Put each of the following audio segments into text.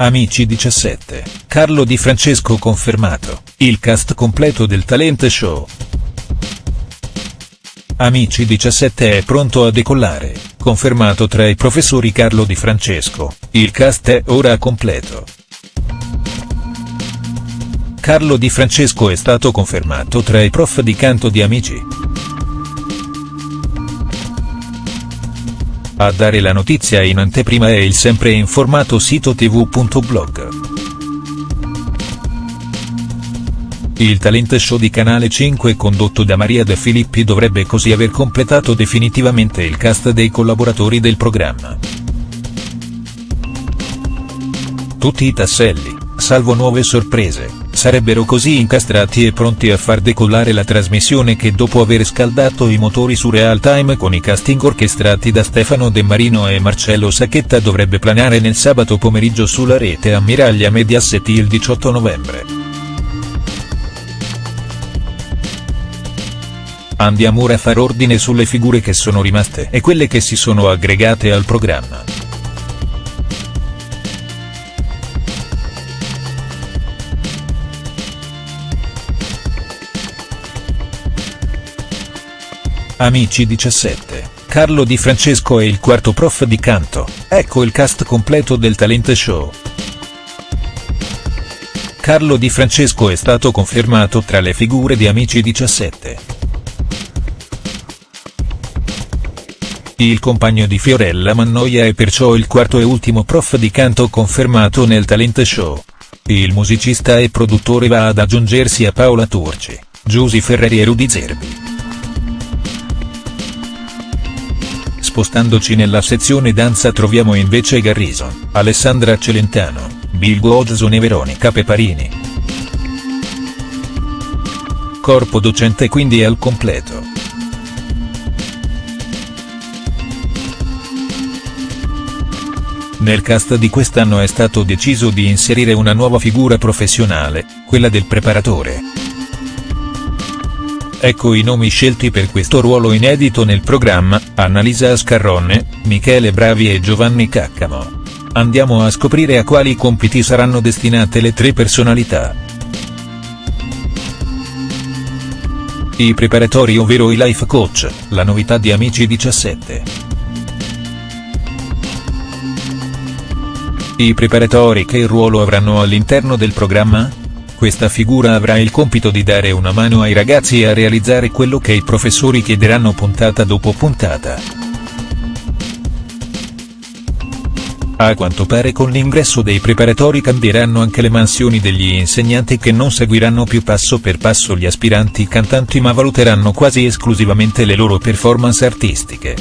Amici 17, Carlo Di Francesco confermato, il cast completo del talent show. Amici 17 è pronto a decollare, confermato tra i professori Carlo Di Francesco, il cast è ora completo. Carlo Di Francesco è stato confermato tra i prof di canto di Amici. A dare la notizia in anteprima è il sempre informato sito tv.blog. Il talent show di Canale 5 condotto da Maria De Filippi dovrebbe così aver completato definitivamente il cast dei collaboratori del programma. Tutti i tasselli, salvo nuove sorprese, sarebbero così incastrati e pronti a far decollare la trasmissione che dopo aver scaldato i motori su Real Time con i casting orchestrati da Stefano De Marino e Marcello Sacchetta dovrebbe planare nel sabato pomeriggio sulla rete Ammiraglia Mediaset il 18 novembre. Andiamo ora a far ordine sulle figure che sono rimaste e quelle che si sono aggregate al programma. Amici 17, Carlo Di Francesco è il quarto prof di canto, ecco il cast completo del talent show. Carlo Di Francesco è stato confermato tra le figure di Amici 17. Il compagno di Fiorella Mannoia è perciò il quarto e ultimo prof di canto confermato nel talent show. Il musicista e produttore va ad aggiungersi a Paola Turci, Giusy Ferreri e Rudy Zerbi. Spostandoci nella sezione danza troviamo invece Garrison, Alessandra Celentano, Bill Godson e Veronica Peparini. Corpo docente quindi al completo. Nel cast di quest'anno è stato deciso di inserire una nuova figura professionale, quella del preparatore. Ecco i nomi scelti per questo ruolo inedito nel programma, Annalisa Scarronne, Michele Bravi e Giovanni Caccamo. Andiamo a scoprire a quali compiti saranno destinate le tre personalità. I preparatori ovvero i life coach, la novità di Amici 17. I preparatori che ruolo avranno all'interno del programma? Questa figura avrà il compito di dare una mano ai ragazzi a realizzare quello che i professori chiederanno puntata dopo puntata. A quanto pare con l'ingresso dei preparatori cambieranno anche le mansioni degli insegnanti che non seguiranno più passo per passo gli aspiranti cantanti ma valuteranno quasi esclusivamente le loro performance artistiche.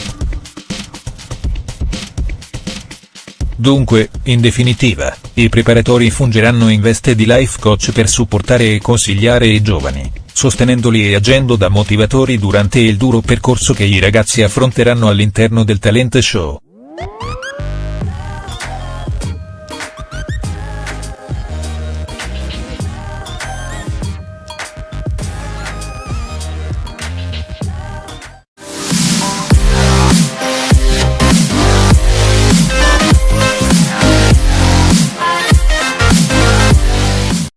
Dunque, in definitiva, i preparatori fungeranno in veste di life coach per supportare e consigliare i giovani, sostenendoli e agendo da motivatori durante il duro percorso che i ragazzi affronteranno all'interno del talent show.